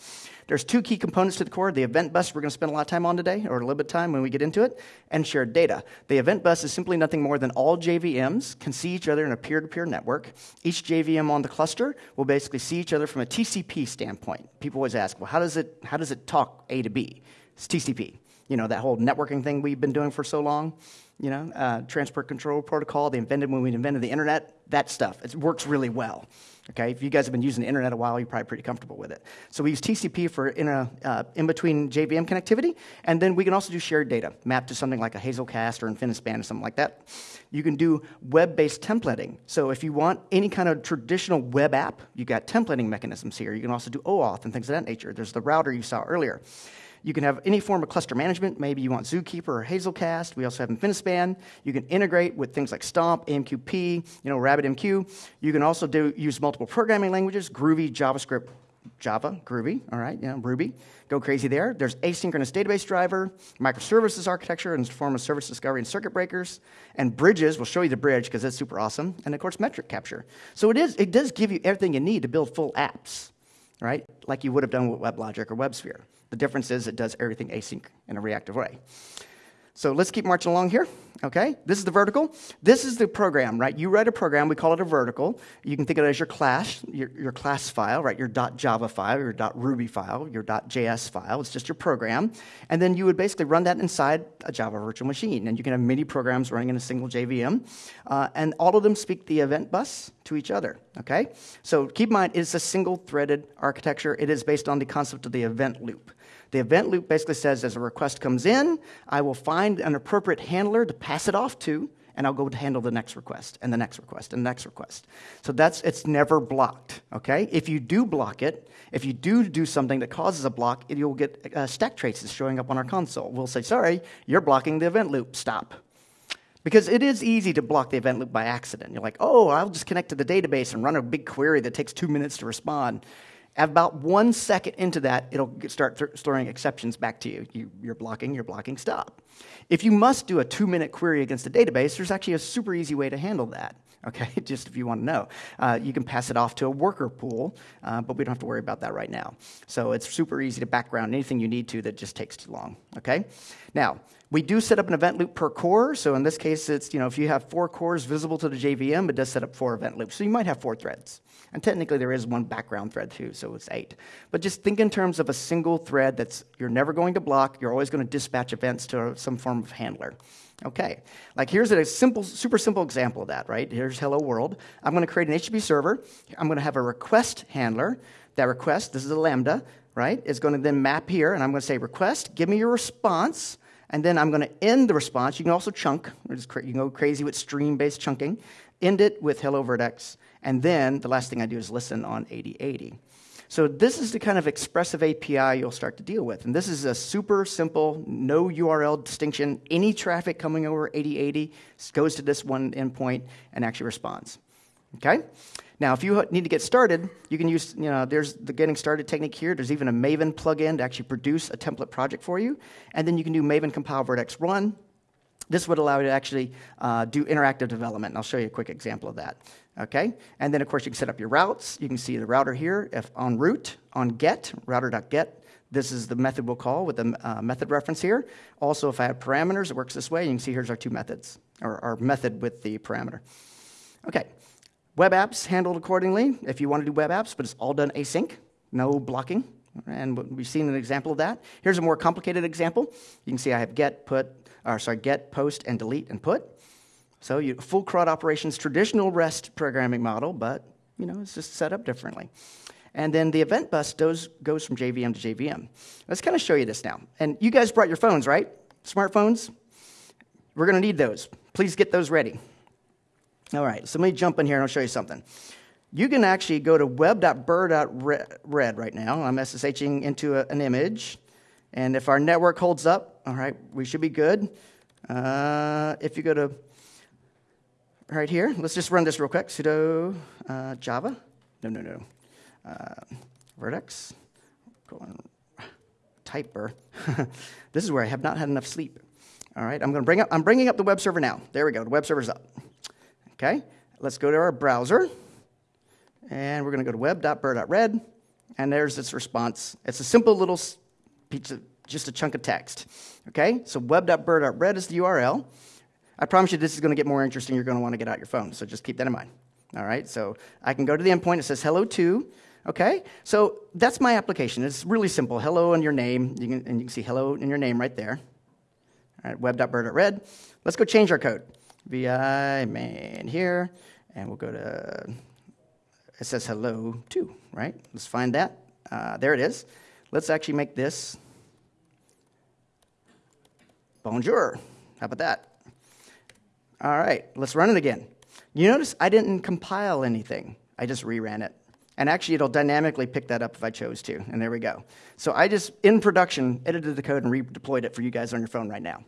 There's two key components to the core the event bus, we're going to spend a lot of time on today, or a little bit of time when we get into it, and shared data. The event bus is simply nothing more than all JVMs can see each other in a peer to peer network. Each JVM on the cluster will basically see each other from a TCP standpoint. People always ask, well, how does it, how does it talk A to B? It's TCP. You know, that whole networking thing we've been doing for so long. You know, uh, transport control protocol they invented when we invented the internet, that stuff. It works really well. Okay, if you guys have been using the internet a while, you're probably pretty comfortable with it. So we use TCP for in, a, uh, in between JVM connectivity, and then we can also do shared data, mapped to something like a Hazelcast or InfiniSpan or something like that. You can do web-based templating. So if you want any kind of traditional web app, you got templating mechanisms here. You can also do OAuth and things of that nature. There's the router you saw earlier. You can have any form of cluster management. Maybe you want Zookeeper or Hazelcast. We also have Infinispan. You can integrate with things like Stomp, AMQP, you know, RabbitMQ. You can also do, use multiple programming languages, Groovy, JavaScript, Java, Groovy, all right, yeah, Ruby. Go crazy there. There's asynchronous database driver, microservices architecture in the form of service discovery and circuit breakers, and bridges. We'll show you the bridge because it's super awesome. And of course, metric capture. So it is. It does give you everything you need to build full apps, right? Like you would have done with WebLogic or WebSphere. The difference is it does everything async in a reactive way. So let's keep marching along here. Okay, this is the verticle. This is the program, right? You write a program, we call it a verticle. You can think of it as your class, your, your class file, right? Your .java file, your .ruby file, your .js file. It's just your program. And then you would basically run that inside a Java virtual machine. And you can have many programs running in a single JVM. Uh, and all of them speak the event bus to each other, okay? So keep in mind, it's a single threaded architecture. It is based on the concept of the event loop. The event loop basically says as a request comes in, I will find an appropriate handler to pass it off to, and I'll go to handle the next request and the next request and the next request. So that's it's never blocked. Okay, if you do block it, if you do do something that causes a block, you'll get uh, stack traces showing up on our console. We'll say, sorry, you're blocking the event loop. Stop. Because it is easy to block the event loop by accident. You're like, oh, I'll just connect to the database and run a big query that takes two minutes to respond. About one second into that, it'll start th- throwing exceptions back to you. you. You're blocking, you're blocking, stop. If you must do a two minute query against a database, there's actually a super easy way to handle that. Okay, just if you want to know. Uh, you can pass it off to a worker pool, uh, but we don't have to worry about that right now. So it's super easy to background anything you need to that just takes too long. Okay? Now, we do set up an event loop per core. So in this case, it's, you know, if you have four cores visible to the JVM, it does set up four event loops. So you might have four threads. And technically, there is one background thread too, so it's eight. But just think in terms of a single thread that's you're never going to block. You're always going to dispatch events to some form of handler. Okay, like here's a simple, super simple example of that, right? Here's hello world. I'm going to create an HTTP server. I'm going to have a request handler. That request, this is a lambda, right, is going to then map here, and I'm going to say request, give me your response, and then I'm going to end the response. You can also chunk. You can go crazy with stream-based chunking. End it with hello Vert.x, and then the last thing I do is listen on 8080. So this is the kind of expressive API you'll start to deal with. And this is a super simple, no URL distinction. Any traffic coming over 8080 goes to this one endpoint and actually responds. Okay? Now, if you need to get started, you can use, you know, there's the getting started technique here. There's even a Maven plugin to actually produce a template project for you. And then you can do Maven compile Vert.x run this would allow you to actually uh, do interactive development, and I'll show you a quick example of that. Okay, and then of course you can set up your routes. You can see the router here. If on route on get router.get, this is the method we'll call with the uh, method reference here. Also, if I have parameters, it works this way. You can see here's our two methods, or our method with the parameter. Okay, web apps handled accordingly. If you want to do web apps, but it's all done async, no blocking. And we've seen an example of that. Here's a more complicated example. You can see I have get, put, or sorry, get, post, and delete and put. So you, full CRUD operations, traditional REST programming model, but you know it's just set up differently. And then the event bus goes, goes from JVM to JVM. Let's kind of show you this now. And you guys brought your phones, right? Smartphones? We're going to need those. Please get those ready. All right, so let me jump in here and I'll show you something. You can actually go to web.burr.red right now. I'm SSHing into a, an image. And if our network holds up, all right, we should be good. Uh, if you go to right here, let's just run this real quick sudo uh, java. No, no, no. Uh, Vert.x. Typer. this is where I have not had enough sleep. All right, I'm going to bring up. I'm bringing up the web server now. There we go. The web server's up. Okay, let's go to our browser, and we're going to go to web.burr.red, and there's its response. It's a simple little pizza, just a chunk of text. Okay, so web.burr.red is the URL. I promise you this is going to get more interesting. You're going to want to get out your phone, so just keep that in mind. All right, so I can go to the endpoint. It says hello to. Okay, so that's my application. It's really simple. Hello and your name, you can, and you can see hello in your name right there. All right, web.burr.red. Let's go change our code. vi main here, and we'll go to, it says hello too, right? Let's find that. Uh, there it is. Let's actually make this bonjour. How about that? All right, let's run it again. You notice I didn't compile anything. I just reran it. And actually, it'll dynamically pick that up if I chose to. And there we go. So I just, in production, edited the code and redeployed it for you guys on your phone right now.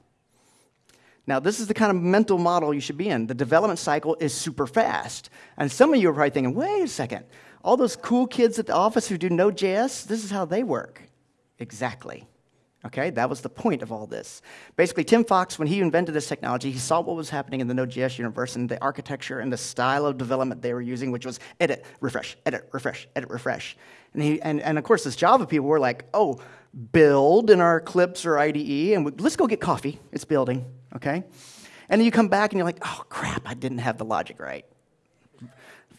Now, this is the kind of mental model you should be in. The development cycle is super fast. And some of you are probably thinking, wait a second, all those cool kids at the office who do Node.js, this is how they work. Exactly. Okay, that was the point of all this. Basically, Tim Fox, when he invented this technology, he saw what was happening in the Node.js universe and the architecture and the style of development they were using, which was edit, refresh, edit, refresh, edit, refresh. And, he, and, and of course, this Java people were like, oh, build in our Eclipse or IDE, and we, let's go get coffee. It's building, okay? And then you come back and you're like, oh, crap, I didn't have the logic right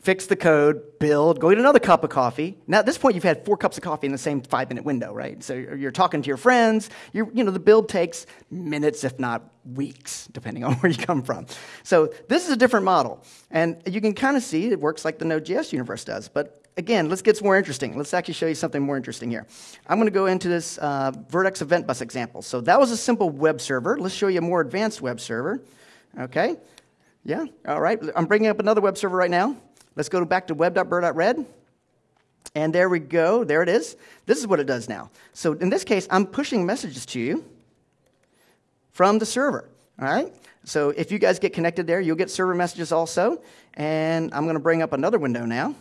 fix the code, build, go get another cup of coffee. Now, at this point, you've had four cups of coffee in the same five minute window, right? So you're talking to your friends. You're, you know, the build takes minutes, if not weeks, depending on where you come from. So this is a different model. And you can kind of see it works like the Node.js universe does. But again, let's get some more interesting. Let's actually show you something more interesting here. I'm going to go into this uh, Vert.x Event Bus example. So that was a simple web server. Let's show you a more advanced web server. Okay? Yeah? All right. I'm bringing up another web server right now. Let's go back to web.burr.red. And there we go. There it is. This is what it does now. So in this case, I'm pushing messages to you from the server. All right? So if you guys get connected there, you'll get server messages also. And I'm going to bring up another window now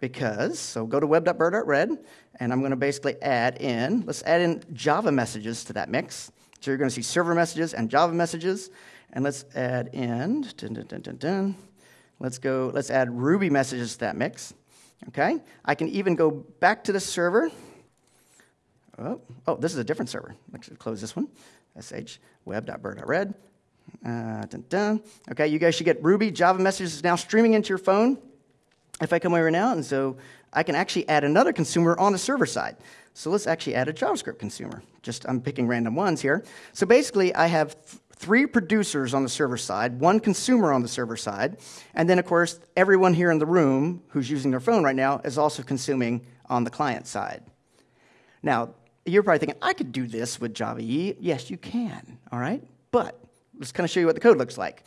because, so go to web.burr.red, and I'm going to basically add in, let's add in Java messages to that mix. So you're going to see server messages and Java messages. And let's add in, dun, dun, dun, Let's go, let's add Ruby messages to that mix. Okay? I can even go back to the server. Oh, oh this is a different server. Let's close this one. sh web.burr.red. Uh, dun, dun. Okay, you guys should get Ruby Java messages now streaming into your phone. If I come over now, and so I can actually add another consumer on the server side. So let's actually add a JavaScript consumer. Just I'm picking random ones here. So basically, I have three producers on the server side, one consumer on the server side, and then, of course, everyone here in the room who's using their phone right now is also consuming on the client side. Now, you're probably thinking, I could do this with Java EE. Yes, you can, all right? But let's kind of show you what the code looks like.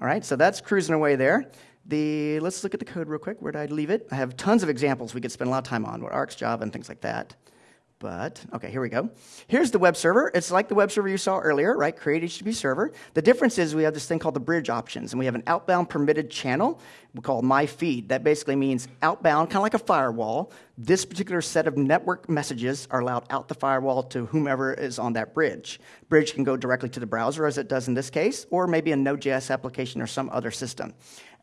All right, so that's cruising away there. The, let's look at the code real quick. Where did I leave it? I have tons of examples we could spend a lot of time on, with RxJava, and things like that. But, okay, here we go. Here's the web server. It's like the web server you saw earlier, right? Create HTTP server. The difference is we have this thing called the bridge options, and we have an outbound permitted channel we call my feed. That basically means outbound, kind of like a firewall. This particular set of network messages are allowed out the firewall to whomever is on that bridge. Bridge can go directly to the browser, as it does in this case, or maybe a Node.js application or some other system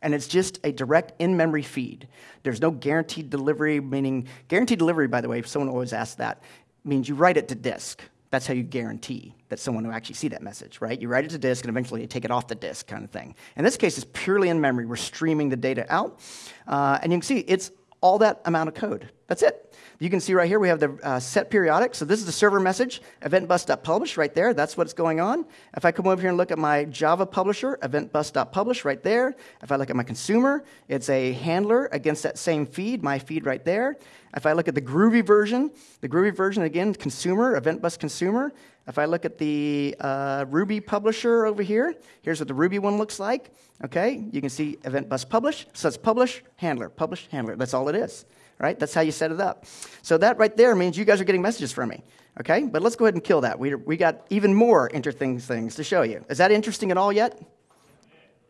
and it's just a direct in-memory feed. There's no guaranteed delivery, meaning guaranteed delivery, by the way, if someone always asks that, means you write it to disk. That's how you guarantee that someone will actually see that message, right? You write it to disk and eventually you take it off the disk kind of thing. In this case, it's purely in memory. We're streaming the data out. Uh, and you can see it's all that amount of code. That's it. You can see right here we have the uh, set periodic. So this is the server message, eventbus.publish right there. That's what's going on. If I come over here and look at my Java publisher, eventbus.publish right there. If I look at my consumer, it's a handler against that same feed, my feed right there. If I look at the Groovy version, the Groovy version again, consumer, eventbus consumer. If I look at the uh, Ruby publisher over here, here's what the Ruby one looks like. Okay, you can see event bus publish. So it's publish, handler, publish, handler. That's all it is right? That's how you set it up. So that right there means you guys are getting messages from me, okay? But let's go ahead and kill that. We, we got even more interesting things to show you. Is that interesting at all yet?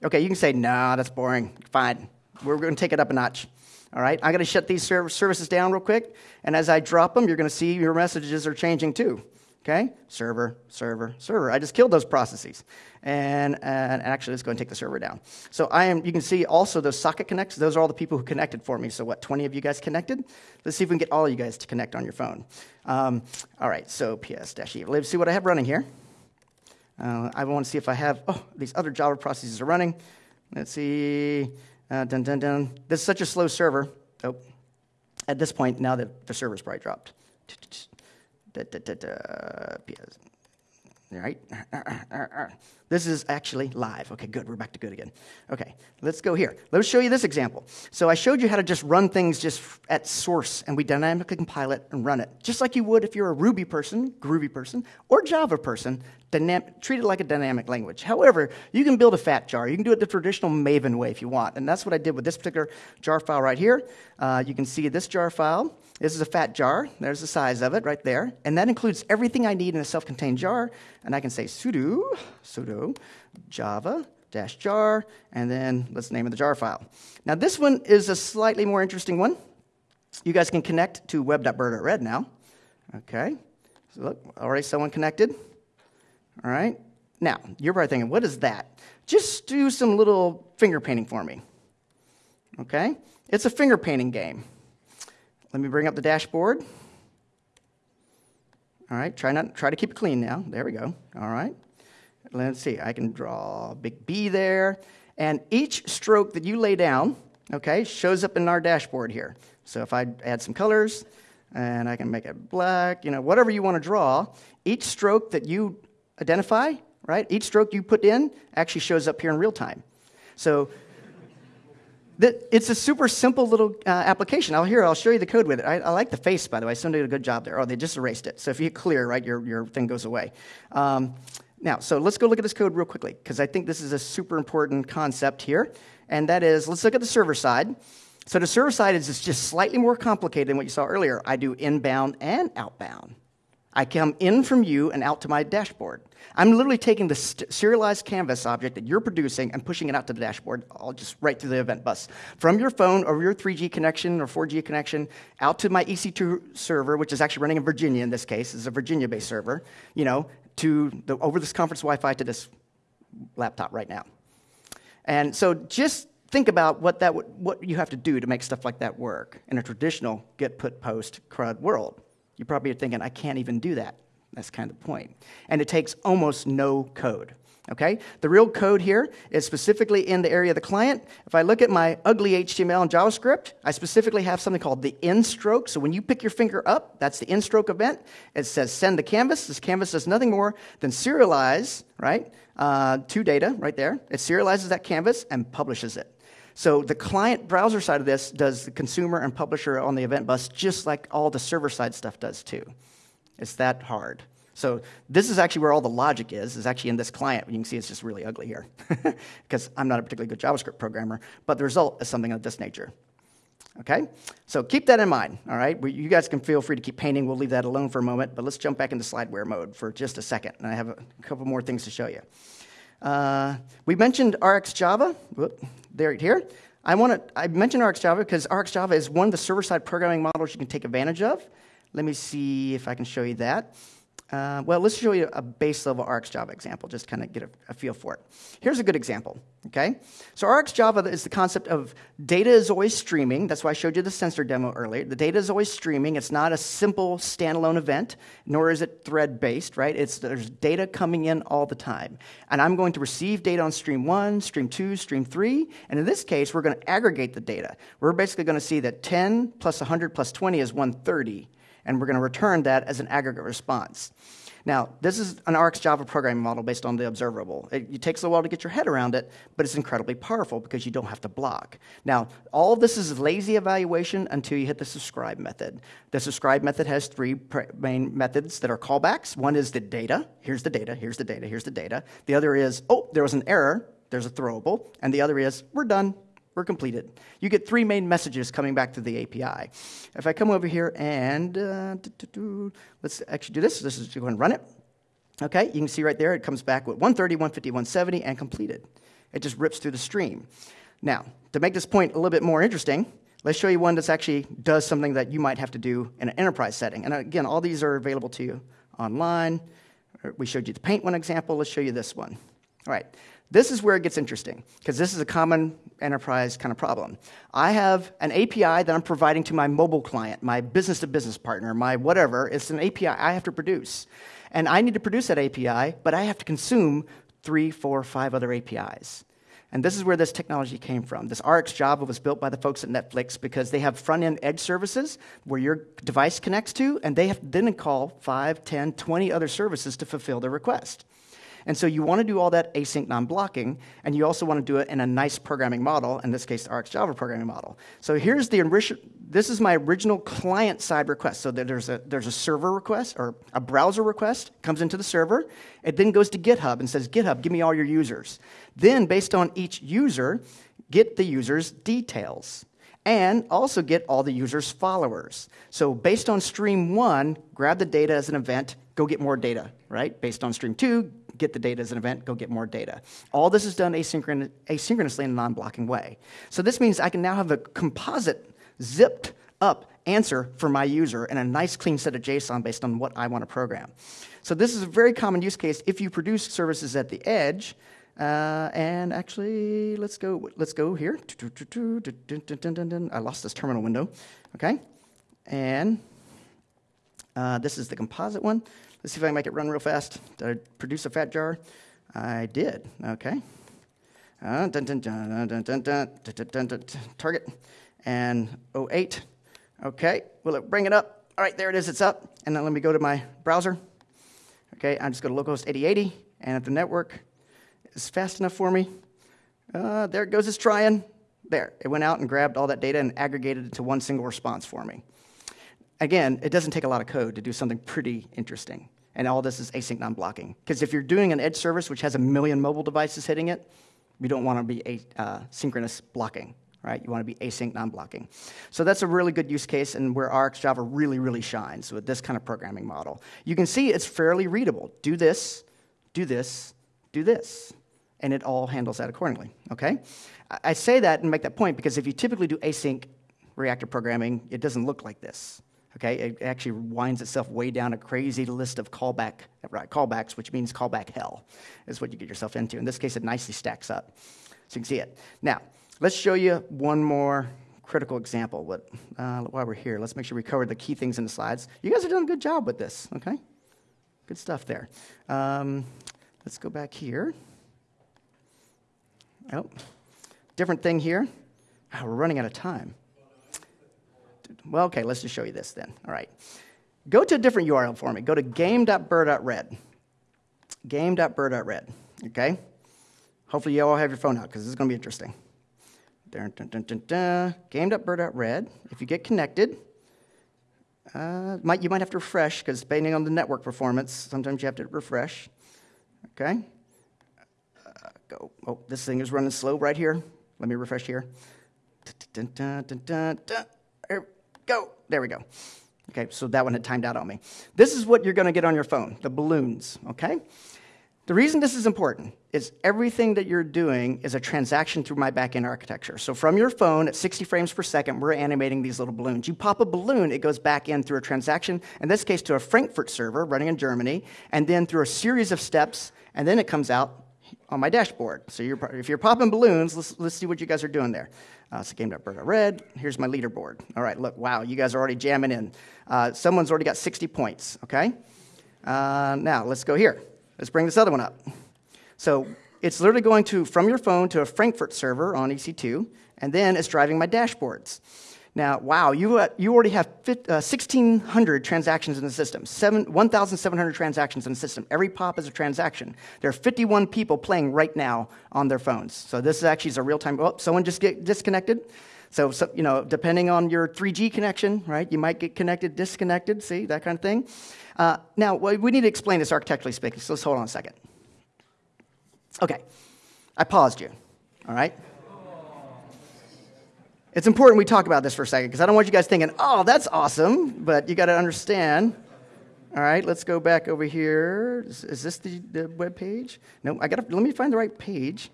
Okay, you can say, nah, that's boring. Fine. We're going to take it up a notch. All right, I'm going to shut these services down real quick, and as I drop them, you're going to see your messages are changing too. Okay? Server, server, server. I just killed those processes. And, and actually, let's go and take the server down. So I am, you can see also those socket connects. Those are all the people who connected for me. So what, 20 of you guys connected? Let's see if we can get all of you guys to connect on your phone. Um, all right, so ps-e. Let's see what I have running here. Uh, I want to see if I have, oh, these other Java processes are running. Let's see. Uh, dun, dun, dun. This is such a slow server. Oh, at this point, now that the server's probably dropped. Da, da, da, da, right? This is actually live. Okay, good. We're back to good again. Okay, let's go here. Let me show you this example. So I showed you how to just run things just at source, and we dynamically compile it and run it, just like you would if you're a Ruby person, Groovy person, or Java person. Treat it like a dynamic language. However, you can build a fat jar. You can do it the traditional Maven way if you want, and that's what I did with this particular jar file right here. Uh, you can see this jar file. This is a fat jar. There's the size of it right there. And that includes everything I need in a self contained jar. And I can say sudo, sudo, java dash jar, and then let's name of the jar file. Now, this one is a slightly more interesting one. You guys can connect to web.burr.red now. Okay. So look, already someone connected. All right. Now, you're probably thinking, what is that? Just do some little finger painting for me. Okay? It's a finger painting game. Let me bring up the dashboard. All right, try not try to keep it clean now. There we go. All right. Let's see. I can draw a big B there, and each stroke that you lay down, okay, shows up in our dashboard here. So if I add some colors, and I can make it black, you know, whatever you want to draw, each stroke that you identify, right? Each stroke you put in actually shows up here in real time. So it's a super simple little uh, application. I'll here, I'll show you the code with it. I, I, like the face, by the way. Someone did a good job there. Oh, they just erased it. So if you hit clear, right, your, your thing goes away. Um, now, so let's go look at this code real quickly, because I think this is a super important concept here. And that is, let's look at the server side. So the server side is just slightly more complicated than what you saw earlier. I do inbound and outbound. I come in from you and out to my dashboard. I'm literally taking the serialized canvas object that you're producing and pushing it out to the dashboard, all just right through the event bus. From your phone or your 3G connection or 4G connection out to my EC2 server, which is actually running in Virginia in this case, is a Virginia-based server, you know, to the, over this conference Wi-Fi to this laptop right now. And so just think about what, that what you have to do to make stuff like that work in a traditional get, put, post, CRUD world. You probably are thinking, I can't even do that. That's kind of the point. And it takes almost no code. Okay? The real code here is specifically in the area of the client. If I look at my ugly HTML and JavaScript, I specifically have something called the in stroke. So when you pick your finger up, that's the in stroke event. It says send the canvas. This canvas does nothing more than serialize, right, uh, to data right there. It serializes that canvas and publishes it. So the client browser side of this does the consumer and publisher on the event bus just like all the server side stuff does too. It's that hard. So this is actually where all the logic is, is actually in this client. You can see it's just really ugly here because I'm not a particularly good JavaScript programmer, but the result is something of this nature. Okay? So keep that in mind, all right? You guys can feel free to keep painting. We'll leave that alone for a moment, but let's jump back into slideware mode for just a second, and I have a couple more things to show you. Uh, we mentioned RxJava. Whoop, there, here. I want to. I mentioned RxJava because RxJava is one of the server-side programming models you can take advantage of. Let me see if I can show you that. Uh, well, let's show you a base level RxJava example, just kind of get a, a, feel for it. Here's a good example, okay? So RxJava is the concept of data is always streaming. That's why I showed you the sensor demo earlier. The data is always streaming. It's not a simple standalone event, nor is it thread-based, right? It's, there's data coming in all the time. And I'm going to receive data on stream one, stream two, stream three, and in this case, we're going to aggregate the data. We're basically going to see that 10 plus 100 plus 20 is 130 and we're going to return that as an aggregate response. Now, this is an RxJava programming model based on the observable. It, it, takes a while to get your head around it, but it's incredibly powerful because you don't have to block. Now, all of this is lazy evaluation until you hit the subscribe method. The subscribe method has three main methods that are callbacks. One is the data. Here's the data, here's the data, here's the data. The other is, oh, there was an error, there's a throwable. And the other is, we're done, we're completed. You get three main messages coming back to the API. If I come over here and uh, let's actually do this. This is go and run it. Okay, you can see right there it comes back with 130, 150, 170, and completed. It just rips through the stream. Now, to make this point a little bit more interesting, let's show you one that actually does something that you might have to do in an enterprise setting. And again, all these are available to you online. We showed you the paint one example. Let's show you this one. All right. This is where it gets interesting because this is a common enterprise kind of problem. I have an API that I'm providing to my mobile client, my business to business partner, my whatever. It's an API I have to produce. And I need to produce that API, but I have to consume three, four, five other APIs. And this is where this technology came from. This RX Java was built by the folks at Netflix because they have front end edge services where your device connects to, and they have then call 5, 10, 20 other services to fulfill their request. And so you want to do all that async non-blocking, and you also want to do it in a nice programming model, in this case, the RX Java programming model. So here's the this is my original client-side request. So there's a, there's a server request, or a browser request, comes into the server. It then goes to GitHub and says, GitHub, give me all your users. Then, based on each user, get the user's details and also get all the user's followers. So based on stream one, grab the data as an event, go get more data, right? Based on stream two, get the data as an event, go get more data. All this is done asynchron asynchronously in a non-blocking way. So this means I can now have a composite, zipped up answer for my user and a nice clean set of JSON based on what I want to program. So this is a very common use case if you produce services at the edge. Uh, and actually, let's go. Let's go here. I lost this terminal window. Okay, and uh, this is the composite one. Let's see if I can make it run real fast. Did I produce a fat jar? I did. Okay. Uh, target and 08. Okay, will it bring it up? All right, there it is, it's up. And then let me go to my browser. Okay, I'm just going to localhost 8080, and at the network is fast enough for me, uh, there it goes, it's trying. There, it went out and grabbed all that data and aggregated it to one single response for me. Again, it doesn't take a lot of code to do something pretty interesting. And all this is async non-blocking. Because if you're doing an edge service which has a million mobile devices hitting it, you don't want to be a, uh, synchronous blocking, right? You want to be async non-blocking. So that's a really good use case and where RxJava really, really shines with this kind of programming model. You can see it's fairly readable. Do this, do this, do this. And it all handles that accordingly, okay? I say that and make that point because if you typically do async reactor programming, it doesn't look like this. Okay, it actually winds itself way down a crazy list of callback right, callbacks, which means callback hell, is what you get yourself into. In this case, it nicely stacks up, so you can see it. Now, let's show you one more critical example. What, uh, while we're here, let's make sure we cover the key things in the slides. You guys are doing a good job with this. Okay, good stuff there. Um, let's go back here. Oh, different thing here. Oh, we're running out of time. Well, okay, let's just show you this then. All right. Go to a different URL for me. Go to game.burr.red. Game.burr.red. Okay? Hopefully, you all have your phone out because this is going to be interesting. Dun. Game.burr.red. If you get connected, uh, might, you might have to refresh because depending on the network performance, sometimes you have to refresh. Okay? Go. Oh, this thing is running slow right here. Let me refresh here. Dun. Go. There we go. Okay, so that one had timed out on me. This is what you're going to get on your phone the balloons, okay? The reason this is important is everything that you're doing is a transaction through my backend architecture. So from your phone at 60 frames per second, we're animating these little balloons. You pop a balloon, it goes back in through a transaction, in this case to a Frankfurt server running in Germany, and then through a series of steps, and then it comes out on my dashboard. So you're, if you're popping balloons, let's, let's see what you guys are doing there. Uh, so game.burr.red, here's my leaderboard. All right, look, wow, you guys are already jamming in. Uh, someone's already got 60 points, okay? Uh, now, let's go here. Let's bring this other one up. So it's literally going to, from your phone to a Frankfurt server on EC2, and then it's driving my dashboards. Now, wow, you, uh, you already have uh, 1,600 transactions in the system, 1,700 transactions in the system. Every pop is a transaction. There are 51 people playing right now on their phones. So this is actually a real time. Oh, someone just get disconnected. So, so, you know, depending on your 3G connection, right, you might get connected, disconnected, see, that kind of thing. Uh, now, we need to explain this architecturally speaking, so let's hold on a second. Okay, I paused you, all right? It's important we talk about this for a second because I don't want you guys thinking, oh, that's awesome, but you got to understand. All right, let's go back over here. Is, is this the, the web page? No, I got to, let me find the right page.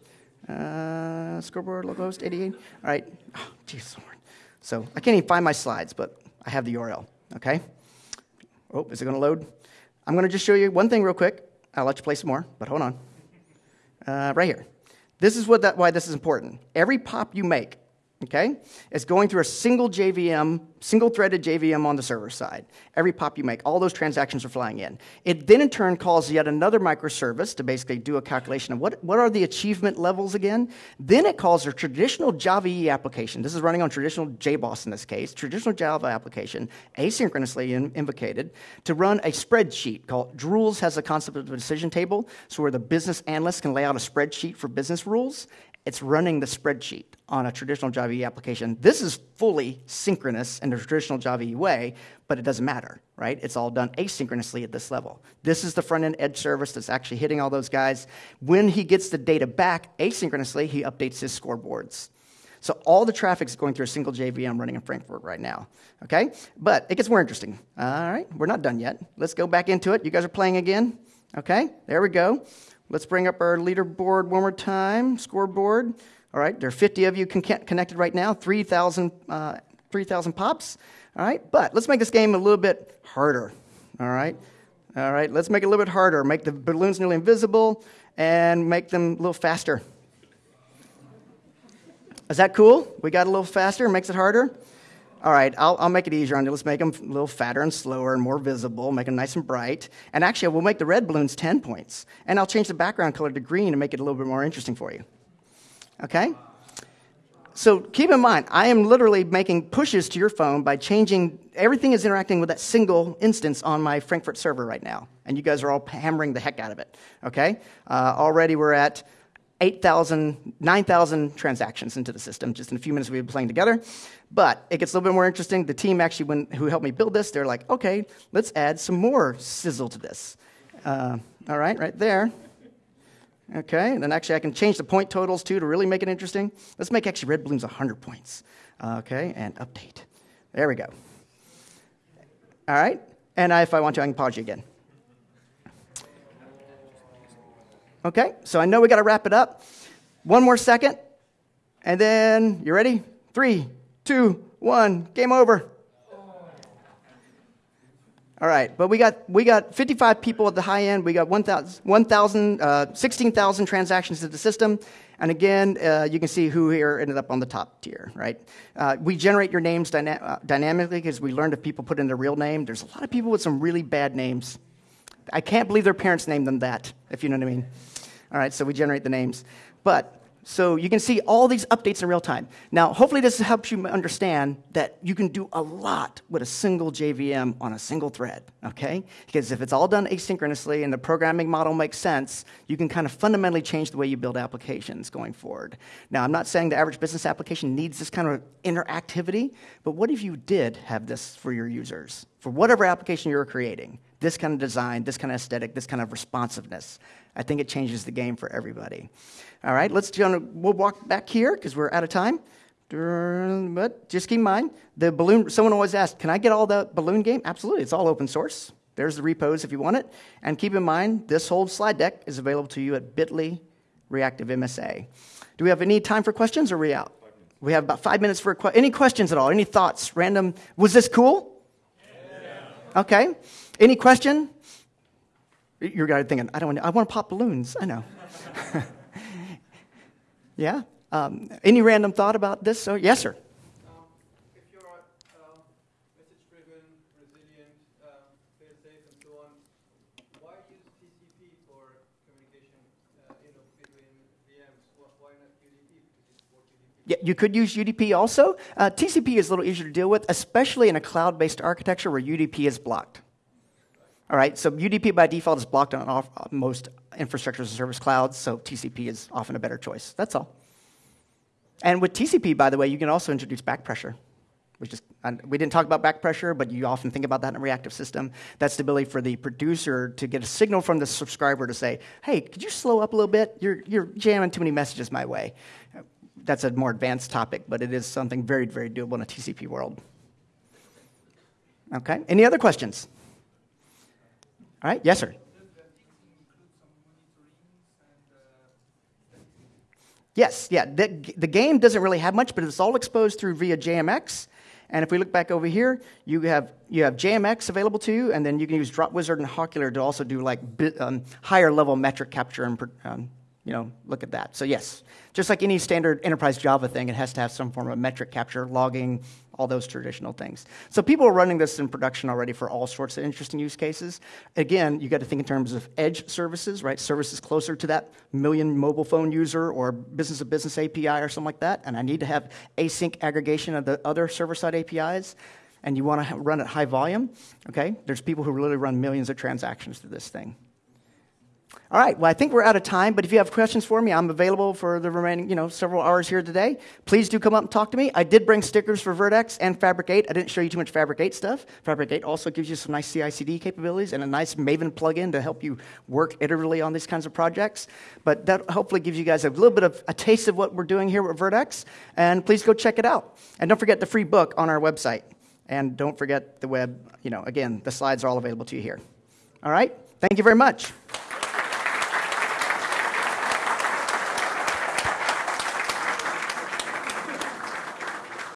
Uh, scoreboard, localhost 88. All right. Oh, jeez, Lord. So I can't even find my slides, but I have the URL, okay? Oh, is it going to load? I'm going to just show you one thing real quick. I'll let you play some more, but hold on. Uh, right here. This is what that, why this is important. Every pop you make, okay? It's going through a single JVM, single threaded JVM on the server side. Every pop you make, all those transactions are flying in. It then in turn calls yet another microservice to basically do a calculation of what, what are the achievement levels again. Then it calls a traditional Java EE application. This is running on traditional JBoss in this case, traditional Java application, asynchronously in, invocated, to run a spreadsheet called Drools has a concept of a decision table, so where the business analyst can lay out a spreadsheet for business rules it's running the spreadsheet on a traditional Java EE application. This is fully synchronous in the traditional Java EE way, but it doesn't matter, right? It's all done asynchronously at this level. This is the front end edge service that's actually hitting all those guys. When he gets the data back asynchronously, he updates his scoreboards. So all the traffic is going through a single JVM running in Frankfurt right now. Okay? But it gets more interesting. All right, we're not done yet. Let's go back into it. You guys are playing again. Okay, there we go. Let's bring up our leaderboard one more time, scoreboard. All right, there are 50 of you con- connected right now, 3,000 uh, 3, pops. All right, but let's make this game a little bit harder. All right, all right, let's make it a little bit harder. Make the balloons nearly invisible and make them a little faster. Is that cool? We got a little faster, makes it harder? All right, I'll, I'll make it easier on you. Let's make them a little fatter and slower and more visible, make them nice and bright. And actually, we'll make the red balloons 10 points. And I'll change the background color to green and make it a little bit more interesting for you. Okay? So keep in mind, I am literally making pushes to your phone by changing, everything is interacting with that single instance on my Frankfurt server right now. And you guys are all hammering the heck out of it. Okay? Uh, already we're at 8,000, 9,000 transactions into the system just in a few minutes we've been playing together. But it gets a little bit more interesting. The team actually, when, who helped me build this, they're like, okay, let's add some more sizzle to this. Uh, all right, right there. Okay, and then actually I can change the point totals too to really make it interesting. Let's make actually red balloons 100 points. Okay, and update. There we go. All right, and if I want to, I can pause you again. Okay, so I know we got to wrap it up. One more second, and then you ready? Three, two, one, game over. All right, but we got, we got 55 people at the high end. We got 1,000, 1, uh, 16,000 transactions to the system. And again, uh, you can see who here ended up on the top tier, right? Uh, we generate your names dyna- uh, dynamically because we learned if people put in their real name. There's a lot of people with some really bad names. I can't believe their parents named them that, if you know what I mean. All right, so we generate the names. But so you can see all these updates in real time. Now, hopefully, this helps you understand that you can do a lot with a single JVM on a single thread, okay? Because if it's all done asynchronously and the programming model makes sense, you can kind of fundamentally change the way you build applications going forward. Now, I'm not saying the average business application needs this kind of interactivity, but what if you did have this for your users? For whatever application you're creating, this kind of design, this kind of aesthetic, this kind of responsiveness. I think it changes the game for everybody. All right, let's we'll walk back here because we're out of time. But just keep in mind, the balloon, someone always asked, can I get all the balloon game? Absolutely, it's all open source. There's the repos if you want it. And keep in mind, this whole slide deck is available to you at bit.ly reactive MSA. Do we have any time for questions or are we out? We have about five minutes for any questions at all, any thoughts, random. Was this cool? Okay. Any question? You're thinking, I don't want to, I want to pop balloons. I know. yeah? Um, any random thought about this? So, yes, sir. Um, if you're um, message-driven, resilient, um, fail-safe, and so on, why use TCP for communication uh, you know, between VMs? Why not UDP? Yeah, you could use UDP also. Uh, TCP is a little easier to deal with, especially in a cloud-based architecture where UDP is blocked. All right, so UDP by default is blocked on all, most infrastructure as a service clouds, so TCP is often a better choice. That's all. And with TCP, by the way, you can also introduce back pressure. Which is, we didn't talk about back pressure, but you often think about that in a reactive system. That's the ability for the producer to get a signal from the subscriber to say, hey, could you slow up a little bit? You're, you're jamming too many messages my way. That's a more advanced topic, but it is something very, very doable in a TCP world. Okay, any other questions? All right, yes, sir. Yes, yeah. The, the game doesn't really have much, but it's all exposed through via JMX. And if we look back over here, you have, you have JMX available to you, and then you can use Dropwizard and Hawkular to also do like um, higher level metric capture and um, you know, look at that. So yes, just like any standard enterprise Java thing, it has to have some form of metric capture, logging, all those traditional things. So people are running this in production already for all sorts of interesting use cases. Again, you got to think in terms of edge services, right? Services closer to that million mobile phone user or business to business API or something like that. And I need to have async aggregation of the other server side APIs. And you want to run at high volume, okay? There's people who really run millions of transactions through this thing. All right, well, I think we're out of time, but if you have questions for me, I'm available for the remaining, you know, several hours here today. Please do come up and talk to me. I did bring stickers for Vert.x and Fabric 8. I didn't show you too much Fabric 8 stuff. Fabric 8 also gives you some nice CI/CD capabilities and a nice Maven plugin to help you work iteratively on these kinds of projects. But that hopefully gives you guys a little bit of a taste of what we're doing here with Vert.x, and please go check it out. And don't forget the free book on our website. And don't forget the web, you know, again, the slides are all available to you here. All right? Thank you very much.